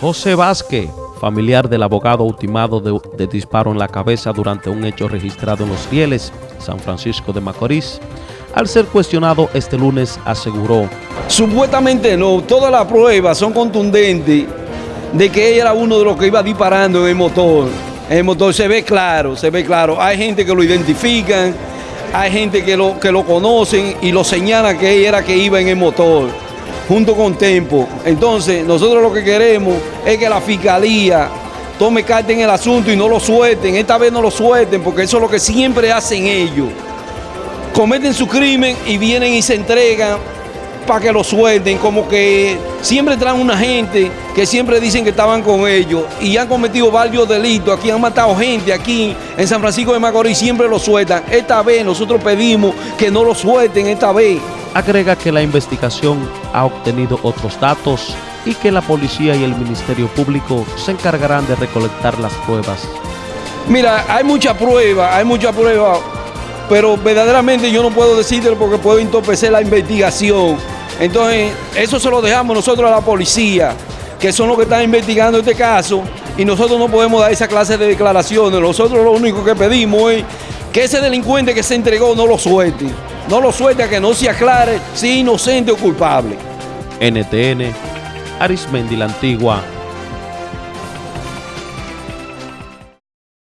José Vázquez, familiar del abogado ultimado de, disparo en la cabeza durante un hecho registrado en Los Rieles, San Francisco de Macorís, al ser cuestionado este lunes aseguró. Supuestamente no, todas las pruebas son contundentes de que él era uno de los que iba disparando en el motor. En el motor se ve claro, se ve claro. Hay gente que lo identifican, hay gente que lo, que lo conocen y lo señalan que él era que iba en el motor junto con Tempo. Entonces, nosotros lo que queremos es que la fiscalía tome carta en el asunto y no lo suelten. Esta vez no lo suelten porque eso es lo que siempre hacen ellos. Cometen su crimen y vienen y se entregan para que lo suelten, como que siempre traen una gente que siempre dicen que estaban con ellos y han cometido varios delitos, aquí han matado gente, aquí en San Francisco de Macorís siempre lo sueltan. Esta vez nosotros pedimos que no lo suelten esta vez. Agrega que la investigación ha obtenido otros datos y que la policía y el Ministerio Público se encargarán de recolectar las pruebas. Mira, hay mucha prueba, hay mucha prueba, pero verdaderamente yo no puedo decirlo porque puedo entorpecer la investigación. Entonces, eso se lo dejamos nosotros a la policía, que son los que están investigando este caso, y nosotros no podemos dar esa clase de declaraciones. Nosotros lo único que pedimos es que ese delincuente que se entregó no lo suelte. No lo suelte que no se aclare si inocente o culpable. NTN, Arismendi la Antigua,